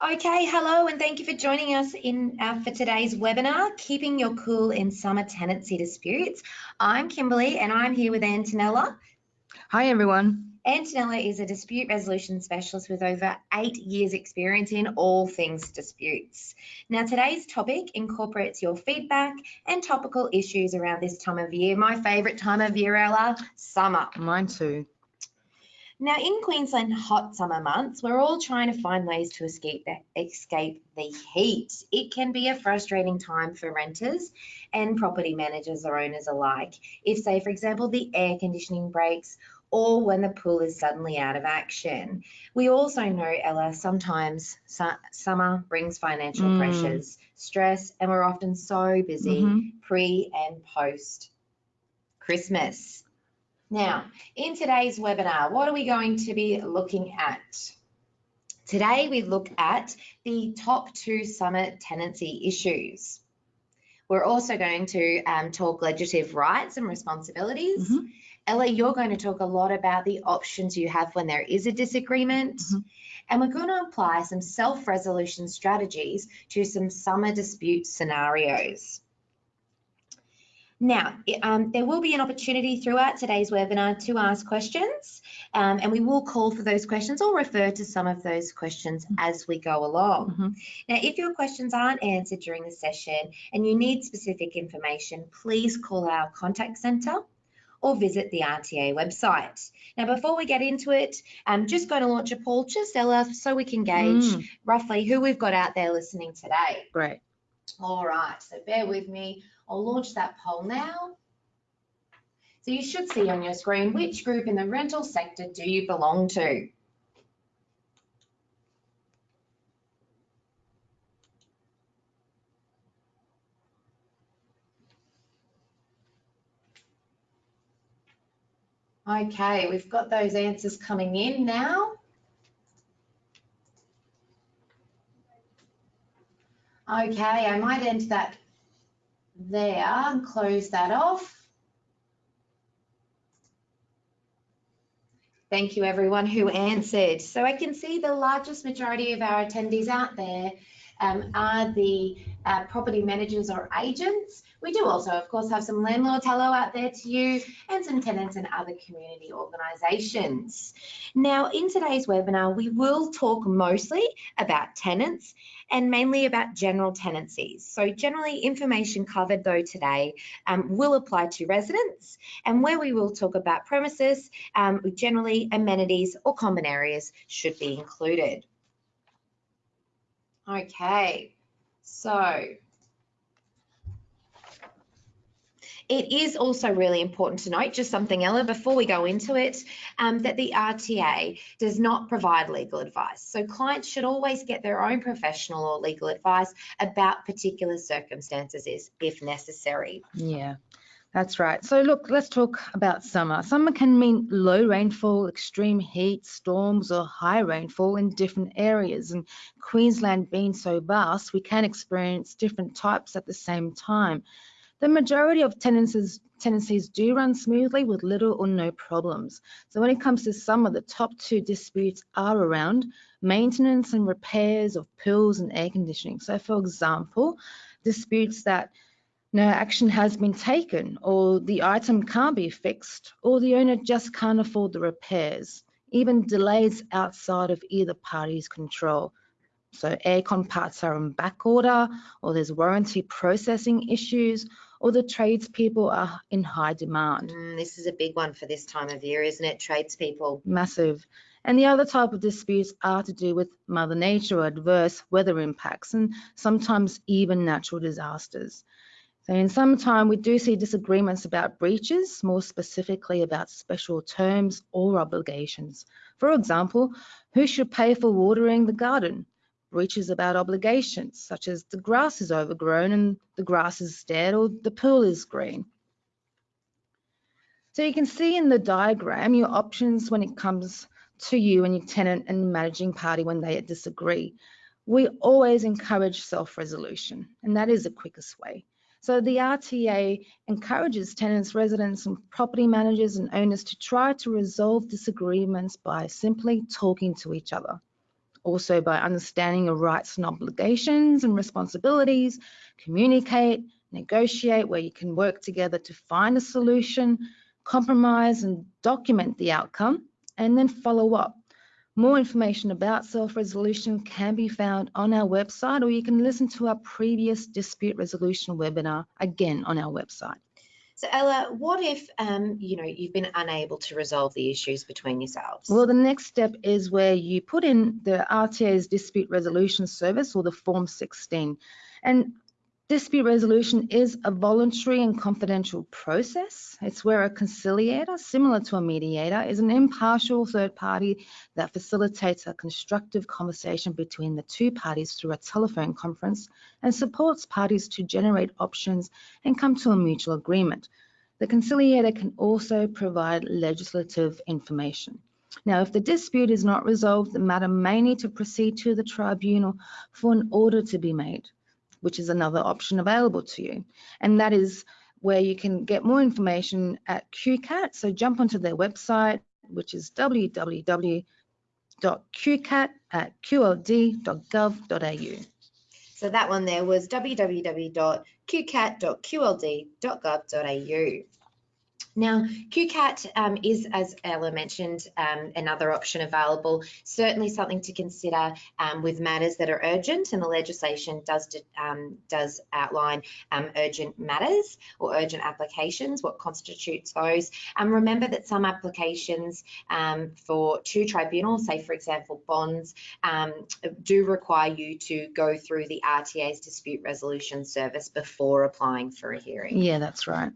Okay, hello, and thank you for joining us in uh, for today's webinar, Keeping Your Cool in Summer Tenancy Disputes. I'm Kimberly, and I'm here with Antonella. Hi, everyone. Antonella is a dispute resolution specialist with over eight years experience in all things disputes. Now, today's topic incorporates your feedback and topical issues around this time of year. My favourite time of year, Ella, summer. Mine too. Now, in Queensland hot summer months, we're all trying to find ways to escape the, escape the heat. It can be a frustrating time for renters and property managers or owners alike. If, say, for example, the air conditioning breaks or when the pool is suddenly out of action. We also know, Ella, sometimes su summer brings financial mm. pressures, stress, and we're often so busy mm -hmm. pre and post Christmas. Now, in today's webinar, what are we going to be looking at? Today, we look at the top two summer tenancy issues. We're also going to um, talk legislative rights and responsibilities. Mm -hmm. Ella, you're going to talk a lot about the options you have when there is a disagreement. Mm -hmm. And we're going to apply some self-resolution strategies to some summer dispute scenarios. Now, um, there will be an opportunity throughout today's webinar to ask questions, um, and we will call for those questions or refer to some of those questions mm-hmm. as we go along. Mm -hmm. Now, if your questions aren't answered during the session and you need specific information, please call our contact centre or visit the RTA website. Now, before we get into it, I'm just going to launch a poll, just so we can gauge mm. roughly who we've got out there listening today. Great. All right, so bear with me. I'll launch that poll now. So you should see on your screen which group in the rental sector do you belong to? Okay, we've got those answers coming in now. Okay, I might end that there and close that off. Thank you everyone who answered. So I can see the largest majority of our attendees out there um, are the uh, property managers or agents. We do also, of course, have some landlords, hello out there to you, and some tenants and other community organisations. Now, in today's webinar, we will talk mostly about tenants and mainly about general tenancies. So generally information covered though today um, will apply to residents and where we will talk about premises, um, generally amenities or common areas should be included. Okay, so It is also really important to note, just something, Ella, before we go into it, um, that the RTA does not provide legal advice. So clients should always get their own professional or legal advice about particular circumstances if necessary. Yeah. That's right. So look, let's talk about summer. Summer can mean low rainfall, extreme heat, storms, or high rainfall in different areas. And Queensland being so vast, we can experience different types at the same time. The majority of tenancies, tenancies do run smoothly with little or no problems. So when it comes to summer, the top two disputes are around maintenance and repairs of pools and air conditioning. So for example, disputes that no action has been taken, or the item can't be fixed, or the owner just can't afford the repairs, even delays outside of either party's control. So aircon parts are on back order, or there's warranty processing issues, or the tradespeople are in high demand. Mm, this is a big one for this time of year, isn't it? Tradespeople. Massive. And the other type of disputes are to do with Mother Nature or adverse weather impacts, and sometimes even natural disasters. So in some time, we do see disagreements about breaches, more specifically about special terms or obligations. For example, who should pay for watering the garden? Breaches about obligations, such as the grass is overgrown and the grass is dead or the pool is green. So you can see in the diagram your options when it comes to you and your tenant and managing party when they disagree. We always encourage self-resolution, and that is the quickest way. So the RTA encourages tenants, residents and property managers and owners to try to resolve disagreements by simply talking to each other. also by understanding your rights and obligations and responsibilities, communicate, negotiate where you can work together to find a solution, compromise and document the outcome, and then follow up. More information about self-resolution can be found on our website or you can listen to our previous dispute resolution webinar again on our website. So Ella, what if um, you know you've been unable to resolve the issues between yourselves? Well, the next step is where you put in the RTA's dispute resolution service or the Form 16. And Dispute resolution is a voluntary and confidential process. It's where a conciliator, similar to a mediator, is an impartial third party that facilitates a constructive conversation between the two parties through a telephone conference and supports parties to generate options and come to a mutual agreement. The conciliator can also provide legislative information. Now, if the dispute is not resolved, the matter may need to proceed to the tribunal for an order to be made which is another option available to you. And that is where you can get more information at QCAT. So jump onto their website, which is www.qcat at qld.gov.au. So that one there was www.qcat.qld.gov.au. Now, QCAT um, is, as Ella mentioned, um, another option available. Certainly something to consider um, with matters that are urgent, and the legislation does um, does outline um, urgent matters or urgent applications. What constitutes those? Um, remember that some applications for two tribunals, say for example bonds, do require you to go through the RTA's dispute resolution service before applying for a hearing. Yeah, that's right.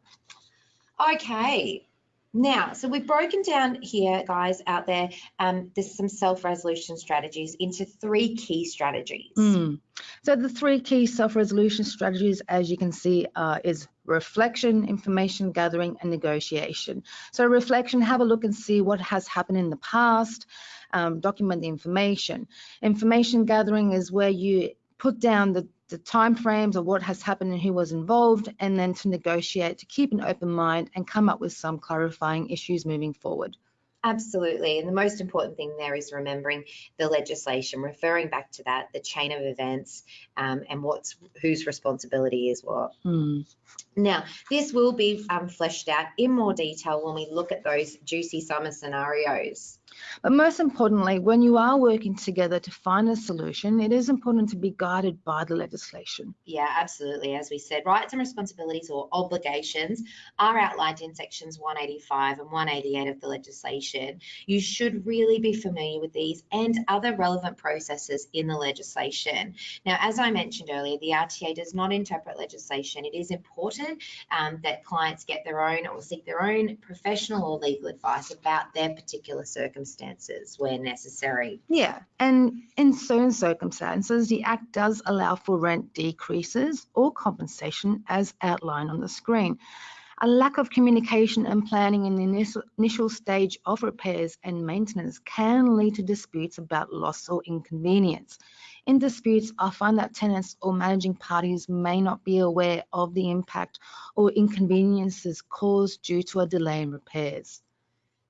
Okay. Now, so we've broken down here, guys, out there, um, there's some self-resolution strategies into three key strategies. Mm. So the three key self-resolution strategies, as you can see, uh, is reflection, information gathering, and negotiation. So reflection, have a look and see what has happened in the past, um, document the information. Information gathering is where you put down the the timeframes of what has happened and who was involved, and then to negotiate to keep an open mind and come up with some clarifying issues moving forward. Absolutely. And the most important thing there is remembering the legislation, referring back to that, the chain of events, um, and what's whose responsibility is what. Mm. Now, this will be um, fleshed out in more detail when we look at those juicy summer scenarios. But most importantly, when you are working together to find a solution, it is important to be guided by the legislation. Yeah, absolutely. As we said, rights and responsibilities or obligations are outlined in sections 185 and 188 of the legislation. You should really be familiar with these and other relevant processes in the legislation. Now, as I mentioned earlier, the RTA does not interpret legislation. It is important um, that clients get their own or seek their own professional or legal advice about their particular circumstances circumstances where necessary. Yeah, and in certain circumstances, the Act does allow for rent decreases or compensation as outlined on the screen. A lack of communication and planning in the initial, stage of repairs and maintenance can lead to disputes about loss or inconvenience. In disputes, I find that tenants or managing parties may not be aware of the impact or inconveniences caused due to a delay in repairs.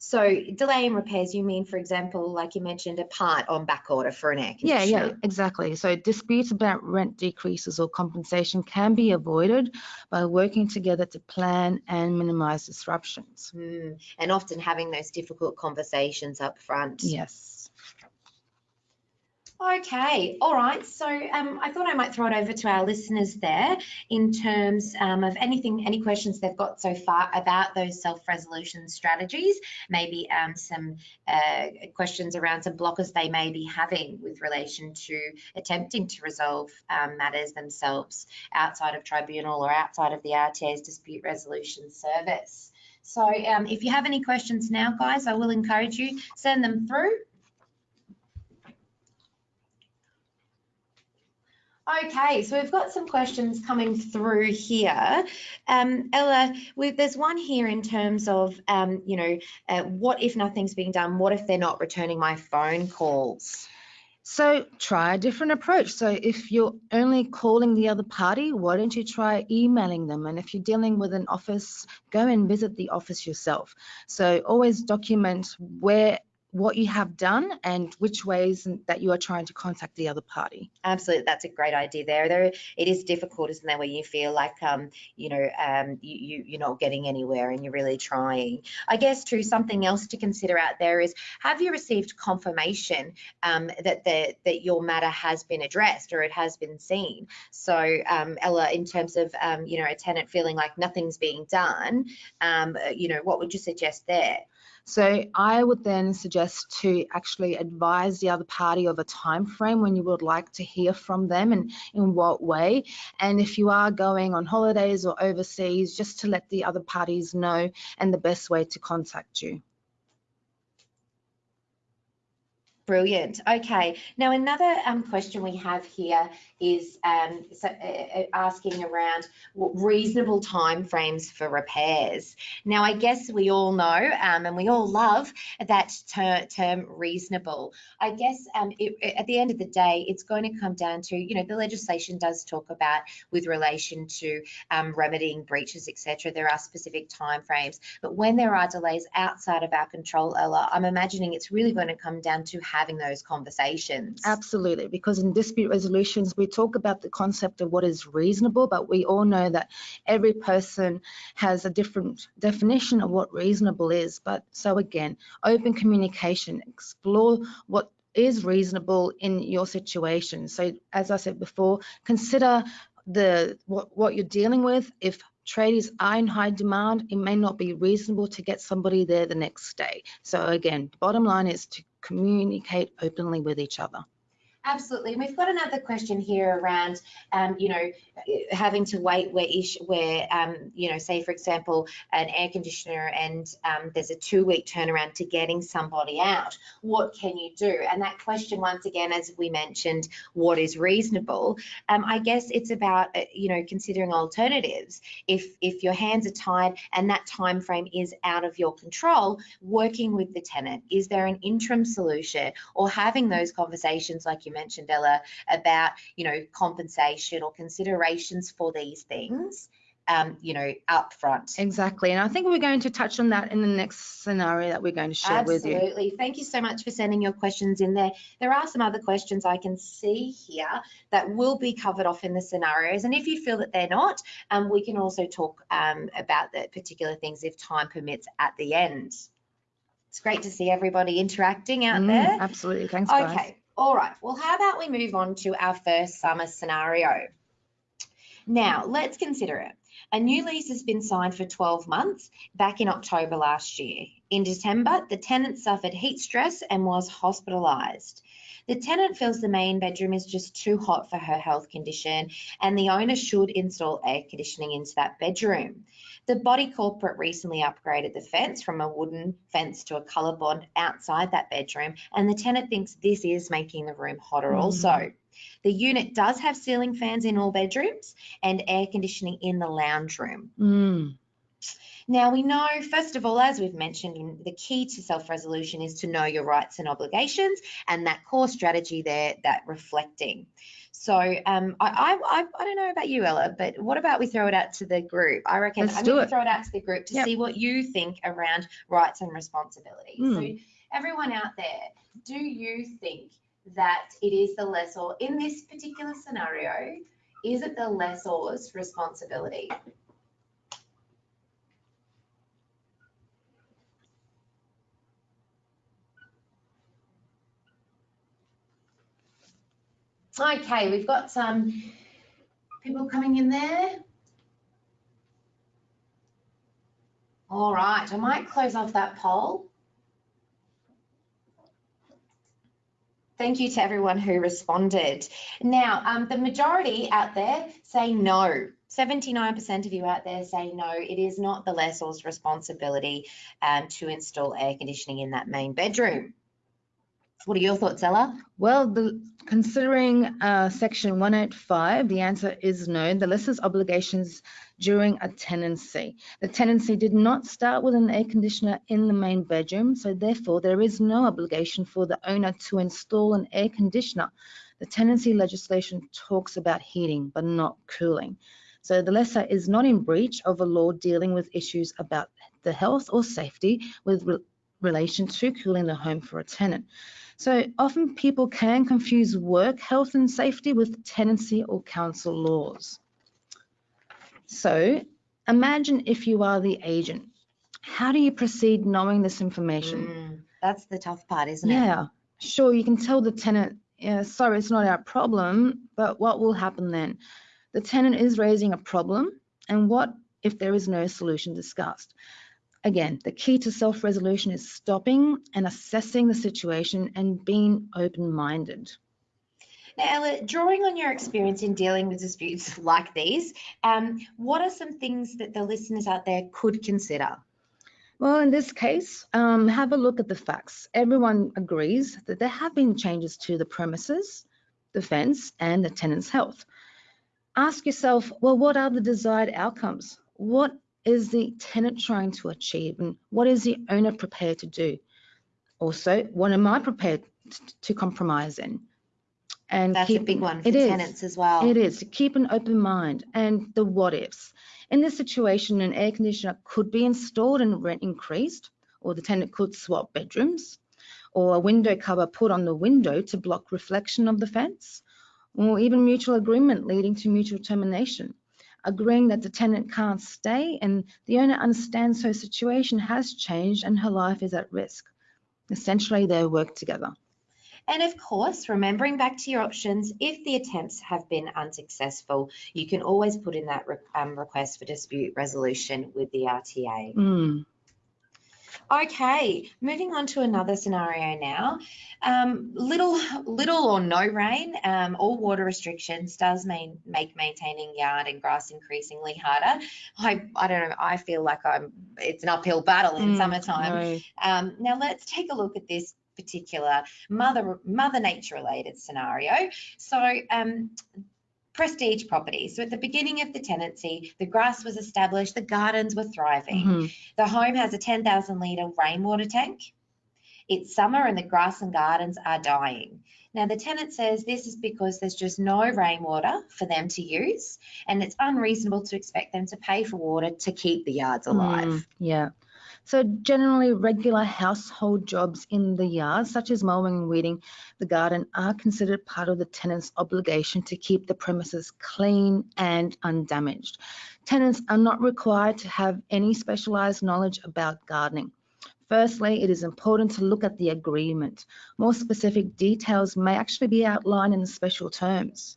So delay in repairs, you mean, for example, like you mentioned, a part on back order for an air conditioner. Yeah, yeah, exactly. So disputes about rent decreases or compensation can be avoided by working together to plan and minimize disruptions. Mm. And often having those difficult conversations up front. Yes. Okay, all right. So um, I thought I might throw it over to our listeners there in terms um, of anything, any questions they've got so far about those self-resolution strategies, maybe um, some uh, questions around some blockers they may be having with relation to attempting to resolve um, matters themselves outside of tribunal or outside of the RTA's dispute resolution service. So um, if you have any questions now, guys, I will encourage you, send them through Okay, so we've got some questions coming through here. Um, Ella, there's one here in terms of, um, you know, uh, what if nothing's being done? What if they're not returning my phone calls? So try a different approach. So if you're only calling the other party, why don't you try emailing them? And if you're dealing with an office, go and visit the office yourself. So always document where what you have done and which ways that you are trying to contact the other party. Absolutely, that's a great idea there. There, it is difficult, isn't there, where you feel like, um, you know, um, you, you you're not getting anywhere and you're really trying. I guess too, something else to consider out there is, have you received confirmation um, that the that your matter has been addressed or it has been seen? So, um, Ella, in terms of, um, you know, a tenant feeling like nothing's being done, um, you know, what would you suggest there? So I would then suggest to actually advise the other party of a time frame when you would like to hear from them and in what way. And if you are going on holidays or overseas, just to let the other parties know and the best way to contact you. Brilliant. Okay. Now, another um, question we have here is um, so, uh, uh asking around reasonable timeframes for repairs. Now, I guess we all know um, and we all love that ter term reasonable. I guess um, it, at the end of the day, it's going to come down to, you know, the legislation does talk about with relation to um, remedying breaches, etc. There are specific timeframes, but when there are delays outside of our control, Ella, I'm imagining it's really going to come down to having those conversations. Absolutely, because in dispute resolutions, we talk about the concept of what is reasonable, but we all know that every person has a different definition of what reasonable is. But so again, open communication, explore what is reasonable in your situation. So as I said before, consider the what, what you're dealing with. If tradies are in high demand, it may not be reasonable to get somebody there the next day. So again, bottom line is to communicate openly with each other. Absolutely. We've got another question here around, um, you know, having to wait where, ish, where um, you know, say for example, an air conditioner and um, there's a two week turnaround to getting somebody out. What can you do? And that question, once again, as we mentioned, what is reasonable? Um, I guess it's about, uh, you know, considering alternatives. If if your hands are tied and that time frame is out of your control, working with the tenant, is there an interim solution or having those conversations like you mentioned, Ella, about, you know, compensation or considerations for these things. Um, you know, up front. Exactly. And I think we're going to touch on that in the next scenario that we're going to share Absolutely. with you. Absolutely. Thank you so much for sending your questions in there. There are some other questions I can see here that will be covered off in the scenarios. And if you feel that they're not, um, we can also talk um, about the particular things if time permits at the end. It's great to see everybody interacting out mm, there. Absolutely. Thanks, guys. Okay. All right, well, how about we move on to our first summer scenario? Now, let's consider it. A new lease has been signed for 12 months back in October last year. In December, the tenant suffered heat stress and was hospitalised. The tenant feels the main bedroom is just too hot for her health condition and the owner should install air conditioning into that bedroom. The body corporate recently upgraded the fence from a wooden fence to a Colorbond outside that bedroom, and the tenant thinks this is making the room hotter mm. also. The unit does have ceiling fans in all bedrooms and air conditioning in the lounge room. Mm. Now, we know, first of all, as we've mentioned, the key to self resolution is to know your rights and obligations and that core strategy there, that reflecting. So um, I, I, I don't know about you, Ella, but what about we throw it out to the group? I reckon Let's I'm going to throw it out to the group to yep. see what you think around rights and responsibilities. Mm. So everyone out there, do you think that it is the lessor in this particular scenario? Is it the lessor's responsibility? Okay, we've got some people coming in there. All right, I might close off that poll. Thank you to everyone who responded. Now, um, the majority out there say no. 79% of you out there say no, it is not the lessor's responsibility um, to install air conditioning in that main bedroom. What are your thoughts, Ella? Well, the, considering uh, section 185, the answer is no. The lessor's obligations during a tenancy. The tenancy did not start with an air conditioner in the main bedroom, so therefore there is no obligation for the owner to install an air conditioner. The tenancy legislation talks about heating, but not cooling. So the lessor is not in breach of a law dealing with issues about the health or safety with relation to cooling the home for a tenant. So often people can confuse work, health and safety with tenancy or council laws. So imagine if you are the agent. How do you proceed knowing this information? Mm, that's the tough part, isn't it? Yeah, sure, you can tell the tenant, yeah, sorry, it's not our problem, but what will happen then? The tenant is raising a problem, and what if there is no solution discussed? Again, the key to self-resolution is stopping and assessing the situation and being open-minded. Now, Ella, drawing on your experience in dealing with disputes like these, um, what are some things that the listeners out there could consider? Well, in this case, um, have a look at the facts. Everyone agrees that there have been changes to the premises, the fence, and the tenant's health. Ask yourself, well, what are the desired outcomes? What is the tenant trying to achieve and what is the owner prepared to do? Also, what am I prepared to compromise in? And that's keep, a big one for tenants as well. It is to keep an open mind and the what ifs. In this situation, an air conditioner could be installed and rent increased, or the tenant could swap bedrooms, or a window cover put on the window to block reflection of the fence, or even mutual agreement leading to mutual termination agreeing that the tenant can't stay and the owner understands her situation has changed and her life is at risk. Essentially, they work together. And of course, remembering back to your options, if the attempts have been unsuccessful, you can always put in that re um, request for dispute resolution with the RTA. Mm. Okay, moving on to another scenario now. Um, little, little or no rain, um, all water restrictions does mean make maintaining yard and grass increasingly harder. I, I don't know. I feel like I'm. It's an uphill battle in mm, summertime. No. Um, now let's take a look at this particular mother mother nature related scenario. So um, prestige property. So at the beginning of the tenancy, the grass was established, the gardens were thriving. Mm-hmm. The home has a 10,000 litre rainwater tank. It's summer and the grass and gardens are dying. Now, the tenant says this is because there's just no rainwater for them to use, and it's unreasonable to expect them to pay for water to keep the yards alive. Mm, yeah. So generally regular household jobs in the yard, such as mowing and weeding the garden, are considered part of the tenant's obligation to keep the premises clean and undamaged. Tenants are not required to have any specialised knowledge about gardening. Firstly, it is important to look at the agreement. More specific details may actually be outlined in the special terms.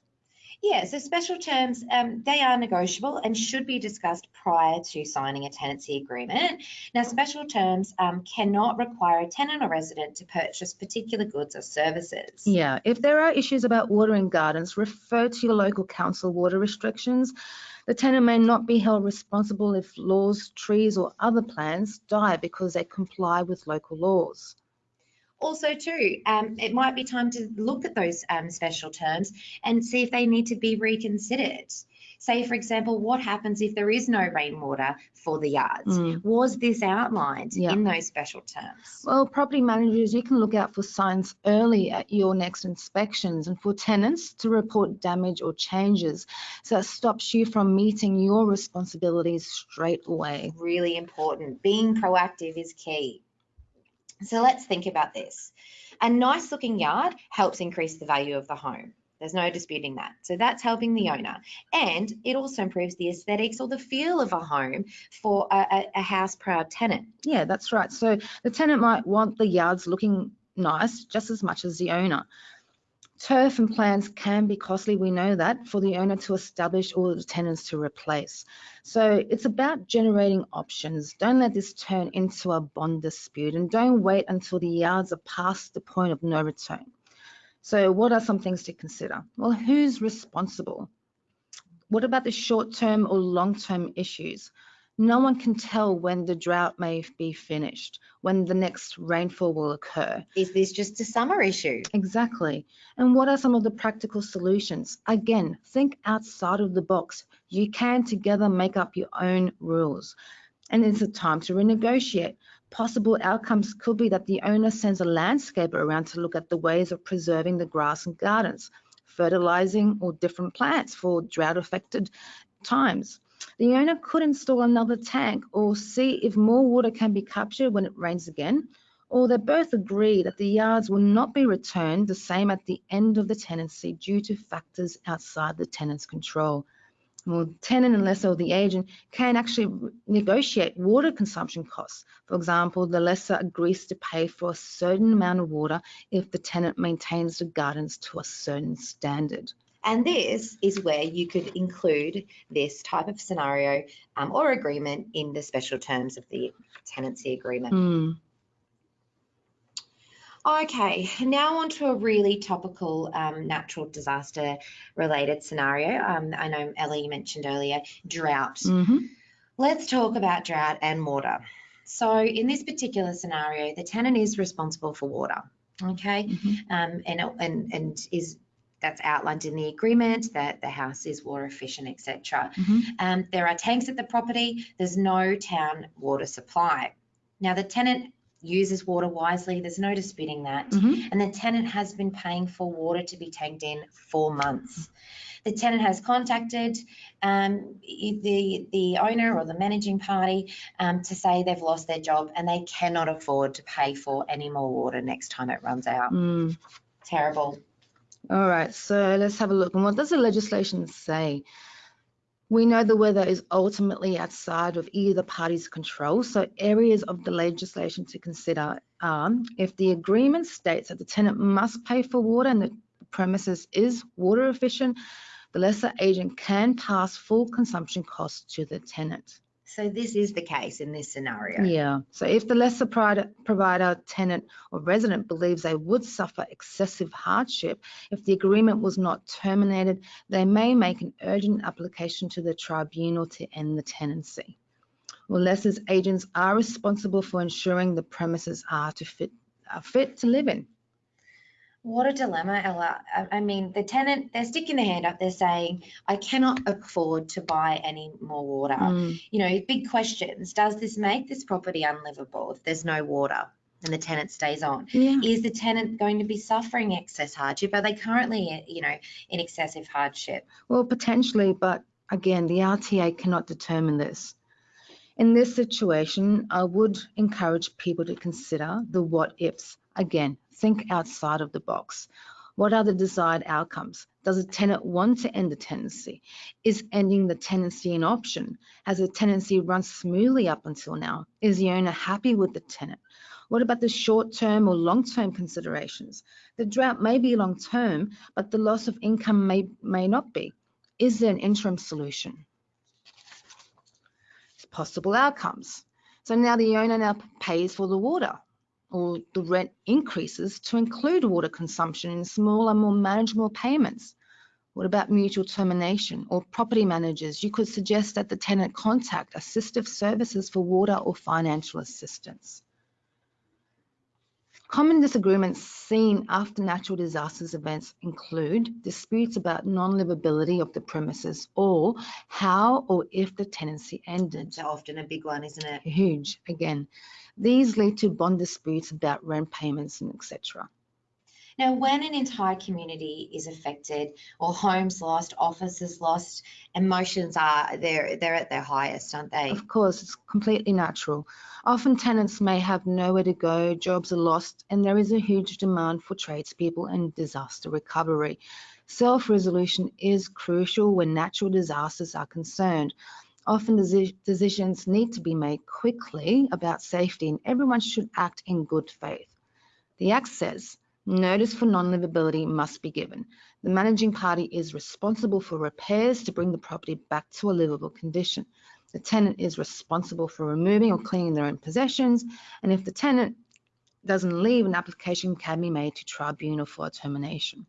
Yeah, so special terms, um, they are negotiable and should be discussed prior to signing a tenancy agreement. Now, special terms um, cannot require a tenant or resident to purchase particular goods or services. Yeah, if there are issues about water watering gardens, refer to your local council water restrictions. The tenant may not be held responsible if laws, trees or other plants die because they comply with local laws. Also, too, um, it might be time to look at those um, special terms and see if they need to be reconsidered. Say, for example, what happens if there is no rainwater for the yards? Mm. Was this outlined yeah. in those special terms? Well, property managers, you can look out for signs early at your next inspections and for tenants to report damage or changes. So it stops you from meeting your responsibilities straight away. Really important. Being proactive is key. So let's think about this. A nice looking yard helps increase the value of the home. There's no disputing that. So that's helping the owner. And it also improves the aesthetics or the feel of a home for a, a, house proud tenant. Yeah, that's right. So the tenant might want the yards looking nice just as much as the owner. Turf and plans can be costly, we know that, for the owner to establish or the tenants to replace. So it's about generating options. Don't let this turn into a bond dispute and don't wait until the yards are past the point of no return. So what are some things to consider? Well, who's responsible? What about the short-term or long-term issues? No one can tell when the drought may be finished, when the next rainfall will occur. Is this just a summer issue? Exactly. And what are some of the practical solutions? Again, think outside of the box. You can together make up your own rules. And it's a time to renegotiate. Possible outcomes could be that the owner sends a landscaper around to look at the ways of preserving the grass and gardens, fertilizing or different plants for drought affected times. The owner could install another tank or see if more water can be captured when it rains again, or they both agree that the yards will not be returned the same at the end of the tenancy due to factors outside the tenant's control. Well, tenant and lessor or the agent can actually negotiate water consumption costs. For example, the lessor agrees to pay for a certain amount of water if the tenant maintains the gardens to a certain standard. And this is where you could include this type of scenario um, or agreement in the special terms of the tenancy agreement. Mm. Okay, now on to a really topical um, natural disaster related scenario. Um, I know Ellie mentioned earlier drought. Mhm. Let's talk about drought and water. So in this particular scenario, the tenant is responsible for water. Okay, Mhm. um, and and and is that's outlined in the agreement that the house is water efficient, etc. Mhm. Um, there are tanks at the property. There's no town water supply. Now the tenant uses water wisely. There's no disputing that. Mhm. And the tenant has been paying for water to be tanked in for months. The tenant has contacted um, the the owner or the managing party um, to say they've lost their job and they cannot afford to pay for any more water next time it runs out. Mm. Terrible. All right, so let's have a look. And what does the legislation say? We know the weather is ultimately outside of either party's control, so areas of the legislation to consider are if the agreement states that the tenant must pay for water and the premises is water efficient, the lessor agent can pass full consumption costs to the tenant. So this is the case in this scenario. Yeah, so if the lessor provider, tenant or resident believes they would suffer excessive hardship if the agreement was not terminated, they may make an urgent application to the tribunal to end the tenancy. Well, lessor's agents are responsible for ensuring the premises are to fit, are fit to live in. What a dilemma, Ella. I- mean, the tenant, they're sticking their hand up, they're saying, I cannot afford to buy any more water. Mm, You know, big questions. Does this make this property unlivable if there's no water and the tenant stays on? yeah. Is the tenant going to be suffering excess hardship? Are they currently, you know, in excessive hardship? Well, potentially, but again, the RTA cannot determine this. In this situation, I would encourage people to consider the what ifs. Again, think outside of the box. What are the desired outcomes? Does a tenant want to end the tenancy? Is ending the tenancy an option? Has the tenancy run smoothly up until now? Is the owner happy with the tenant? What about the short-term or long-term considerations? The drought may be long-term, but the loss of income may, may not be. Is there an interim solution? Possible outcomes. So now the owner now pays for the water or the rent increases to include water consumption in smaller, more manageable payments. What about mutual termination or property managers? You could suggest that the tenant contact assistive services for water or financial assistance. Common disagreements seen after natural disasters events include disputes about non-livability of the premises or how or if the tenancy ended. It's often a big one, isn't it? Huge, again. These lead to bond disputes about rent payments and etc. Now, when an entire community is affected or homes lost, offices lost, emotions are they're they're at their highest, aren't they? Of course, it's completely natural. Often tenants may have nowhere to go, jobs are lost, and there is a huge demand for tradespeople and disaster recovery. Self-resolution is crucial when natural disasters are concerned. Often decisions need to be made quickly about safety and everyone should act in good faith. The Act says notice for non-livability must be given. The managing party is responsible for repairs to bring the property back to a livable condition. The tenant is responsible for removing or cleaning their own possessions, and if the tenant doesn't leave, an application can be made to tribunal for a termination.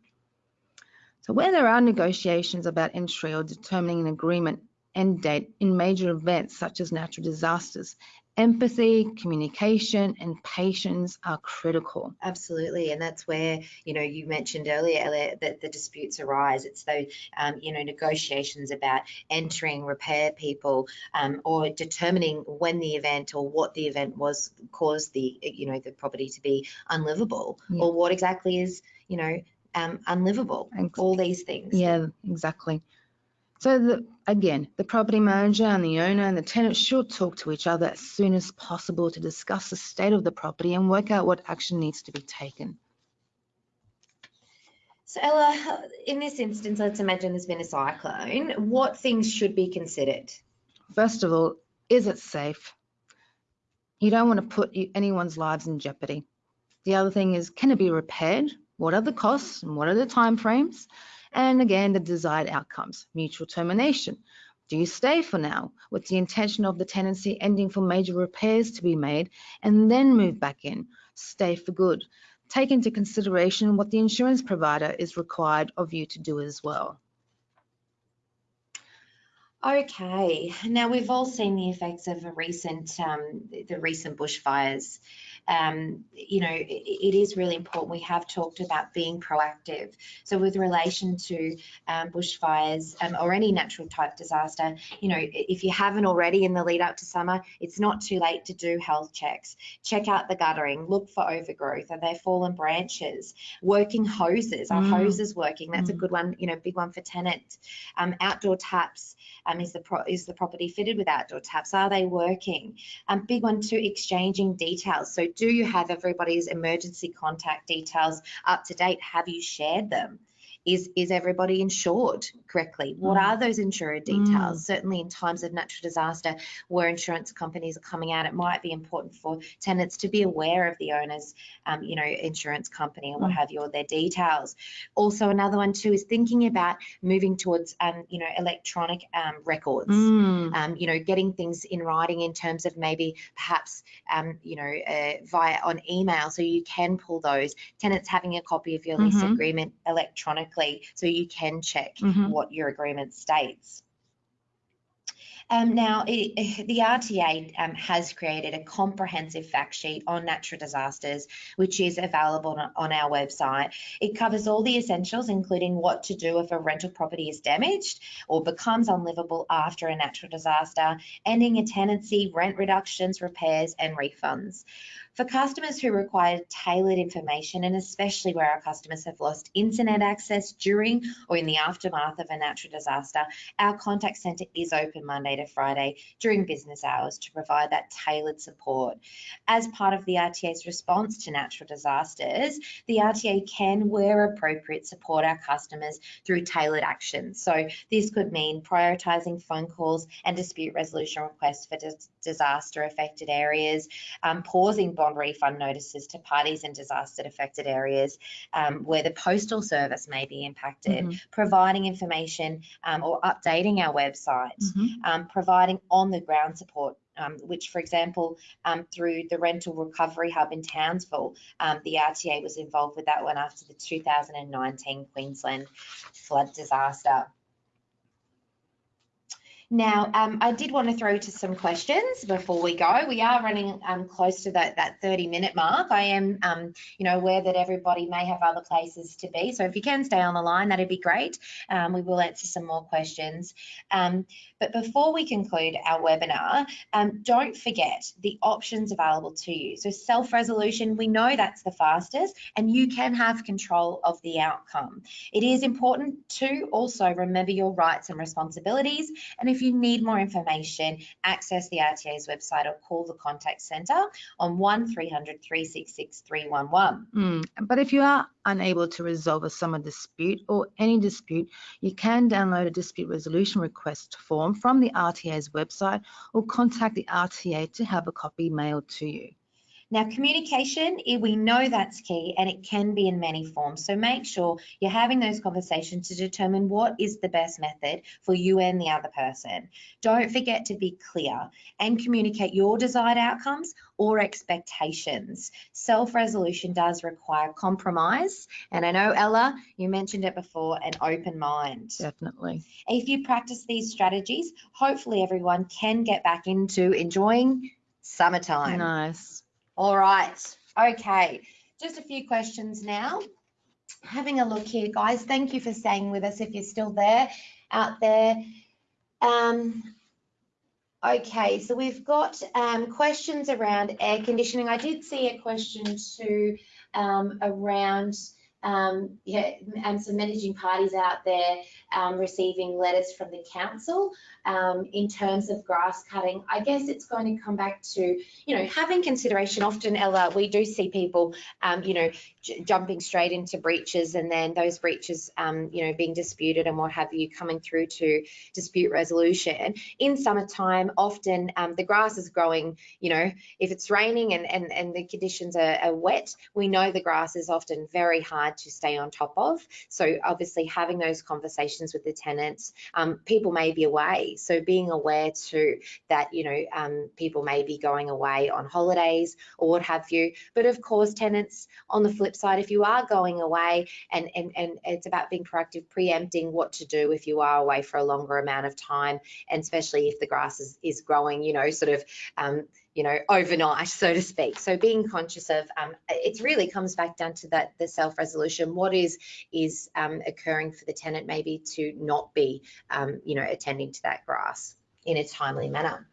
So where there are negotiations about entry or determining an agreement end date in major events such as natural disasters, empathy, communication, and patience are critical. Absolutely, and that's where you know you mentioned earlier, Elliot, that the disputes arise. It's those um, you know negotiations about entering, repair people, um, or determining when the event or what the event was caused the you know the property to be unlivable, Yeah. or what exactly is you know um, unlivable. Ex- All these things. Yeah, exactly. So the, again, the property manager and the owner and the tenant should talk to each other as soon as possible to discuss the state of the property and work out what action needs to be taken. So Ella, in this instance, let's imagine there's been a cyclone. What things should be considered? First of all, is it safe? You don't want to put anyone's lives in jeopardy. The other thing is, can it be repaired? What are the costs and what are the timeframes? And again, the desired outcomes, mutual termination. Do you stay for now with the intention of the tenancy ending for major repairs to be made and then move back in? Stay for good. Take into consideration what the insurance provider is required of you to do as well. Okay, now we've all seen the effects of a recent, um, the recent bushfires. Um, you know, it, it is really important. We have talked about being proactive. So with relation to um, bushfires um, or any natural type disaster, you know, if you haven't already in the lead up to summer, it's not too late to do health checks. Check out the guttering, look for overgrowth. Are there fallen branches? Working hoses, are Mm. hoses working? That's a Mm. good one, you know, big one for tenants. Um, outdoor taps, um, is the is the property fitted with outdoor taps? Are they working? Um, big one too, exchanging details. So do you have everybody's emergency contact details up to date? Have you shared them? Is is everybody insured correctly? What Mm. are those insurer details? Certainly in times of natural disaster where insurance companies are coming out, it might be important for tenants to be aware of the owner's um, you know, insurance company and what Mm. have you, or their details. Also, another one too is thinking about moving towards um, you know, electronic um, records Mm. um, you know, getting things in writing in terms of maybe perhaps, um, you know, uh, via on email, so you can pull those. Tenants having a copy of your lease Mhm. agreement electronically, so you can check Mhm. what your agreement states. Um, now, it, the RTA um, has created a comprehensive fact sheet on natural disasters, which is available on, on our website. It covers all the essentials, including what to do if a rental property is damaged or becomes unlivable after a natural disaster, ending a tenancy, rent reductions, repairs, and refunds. For customers who require tailored information, and especially where our customers have lost internet access during or in the aftermath of a natural disaster, our contact centre is open Monday to Friday during business hours to provide that tailored support. As part of the RTA's response to natural disasters, the RTA can, where appropriate, support our customers through tailored actions. So this could mean prioritising phone calls and dispute resolution requests for dis- disaster affected areas, um, pausing bond refund notices to parties in disaster affected areas um, where the postal service may be impacted, Mhm. providing information um, or updating our website, Mhm. um, providing on the ground support. Um, which, for example, um, through the Rental Recovery Hub in Townsville, um, the RTA was involved with that one after the 2019 Queensland flood disaster. Now, um, I did want to throw to some questions before we go. We are running um, close to that, that 30 minute mark. I am, um, you know, aware that everybody may have other places to be. So if you can stay on the line, that'd be great. Um, we will answer some more questions. Um, but before we conclude our webinar, um, don't forget the options available to you. So self-resolution, we know that's the fastest and you can have control of the outcome. It is important to also remember your rights and responsibilities. And if you need more information, access the RTA's website or call the contact centre on 1300 366 311. Mm. But if you are unable to resolve a summer dispute or any dispute, you can download a dispute resolution request form from the RTA's website or contact the RTA to have a copy mailed to you. Now, communication, eh, we know that's key and it can be in many forms. So make sure you're having those conversations to determine what is the best method for you and the other person. Don't forget to be clear and communicate your desired outcomes or expectations. Self resolution does require compromise. And I know, Ella, you mentioned it before an open mind. Definitely. If you practice these strategies, hopefully everyone can get back into enjoying summertime. Nice. All right. Okay. Just a few questions now. Having a look here, guys. Thank you for staying with us if you're still there out there. Um, okay, so we've got um, questions around air conditioning. I did see a question too um, around um, yeah, and some managing parties out there um, receiving letters from the council um, in terms of grass cutting. I guess it's going to come back to, you know, having consideration. Often, Ella, we do see people, um, you know, jumping straight into breaches and then those breaches, um, you know, being disputed and what have you, coming through to dispute resolution. In summertime, often um, the grass is growing, you know, if it's raining and, and, and the conditions are, are wet, we know the grass is often very hard to stay on top of. So obviously having those conversations with the tenants, um, people may be away. So being aware too that, you know, um, people may be going away on holidays or what have you. But of course, tenants on the flip side, if you are going away and, and, and it's about being proactive, preempting what to do if you are away for a longer amount of time, and especially if the grass is, is growing, you know, sort of um, you know, overnight, so to speak. So being conscious of, um, it really comes back down to that the self-resolution. What is is um, occurring for the tenant maybe to not be, um, you know, attending to that grass in a timely manner.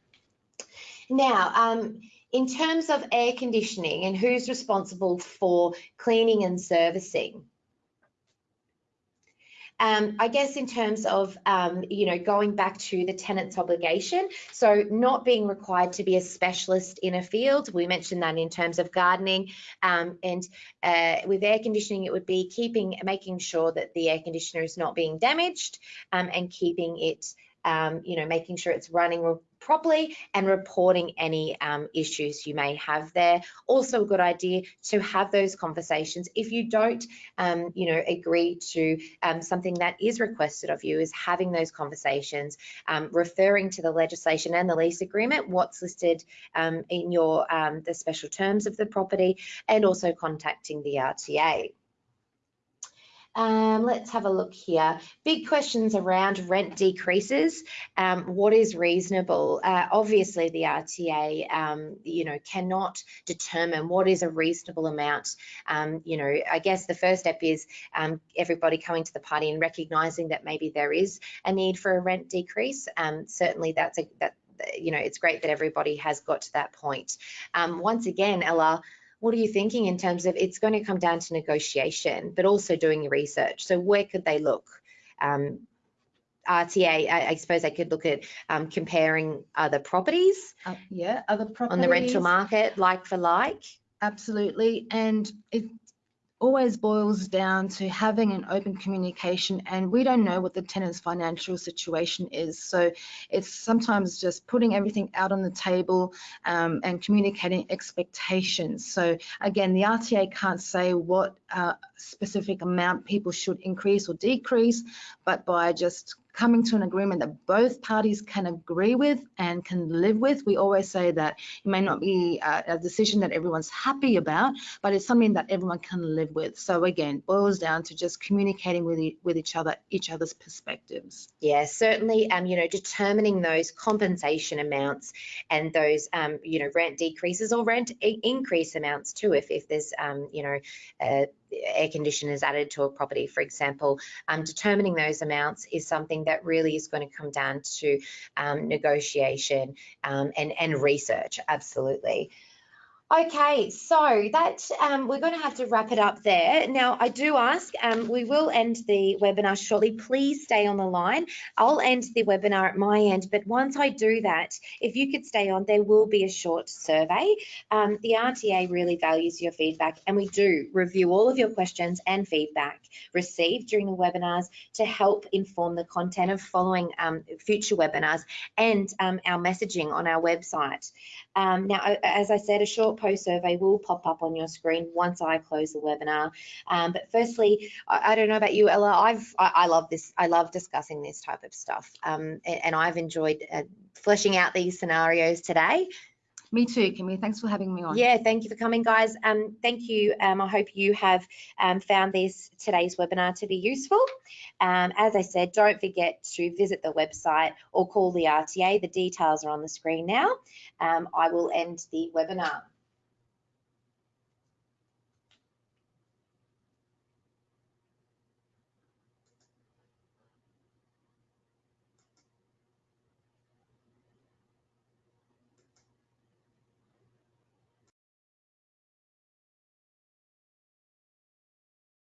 Now, um, in terms of air conditioning and who's responsible for cleaning and servicing, um, I guess in terms of, um, you know, going back to the tenant's obligation, so not being required to be a specialist in a field, we mentioned that in terms of gardening, um, and uh, with air conditioning, it would be keeping, making sure that the air conditioner is not being damaged um, and keeping it um, you know, making sure it's running properly and reporting any um, issues you may have there. Also a good idea to have those conversations. If you don't, um, you know, agree to um, something that is requested of you is having those conversations, um, referring to the legislation and the lease agreement, what's listed um, in your, um, the special terms of the property and also contacting the RTA. Um, let's have a look here. Big questions around rent decreases. Um, what is reasonable? Uh, obviously, the RTA, um, you know, cannot determine what is a reasonable amount. Um, you know, I guess the first step is um, everybody coming to the party and recognising that maybe there is a need for a rent decrease. Um, certainly, that's a that you know, it's great that everybody has got to that point. once again, Ella what are you thinking in terms of it's going to come down to negotiation, but also doing your research. So where could they look? Um, RTA, I, I, suppose they could look at um, comparing other properties. Uh, yeah, other properties. On the rental market, like for like. Absolutely. And it, always boils down to having an open communication and we don't know what the tenant's financial situation is. So it's sometimes just putting everything out on the table um, and communicating expectations. So again the RTA can't say what uh, specific amount people should increase or decrease but by just coming to an agreement that both parties can agree with and can live with. We always say that it may not be a, a decision that everyone's happy about, but it's something that everyone can live with. So again, boils down to just communicating with, e with each other, each other's perspectives. Yeah, certainly, um, you know, determining those compensation amounts and those, um, you know, rent decreases or rent increase amounts too, if, if there's, um, you know, uh, air conditioners added to a property, for example, um, determining those amounts is something that really is going to come down to um, negotiation um, and, and research, absolutely. Okay, so that um, we're going to have to wrap it up there. Now, I do ask, um, we will end the webinar shortly. Please stay on the line. I'll end the webinar at my end, but once I do that, if you could stay on, there will be a short survey. Um, the RTA really values your feedback, and we do review all of your questions and feedback received during the webinars to help inform the content of following um, future webinars and um, our messaging on our website. Um, now, as I said, a short post survey will pop up on your screen once I close the webinar. Um, but firstly, I, I, don't know about you, Ella, I've, I, I, love this, I love discussing this type of stuff. Um, and, and, I've enjoyed uh, fleshing out these scenarios today. Me too, Kimmy. Thanks for having me on. Yeah, thank you for coming, guys. Um, thank you. Um, I hope you have um, found this today's webinar to be useful. Um, as I said, don't forget to visit the website or call the RTA. The details are on the screen now. Um, I will end the webinar.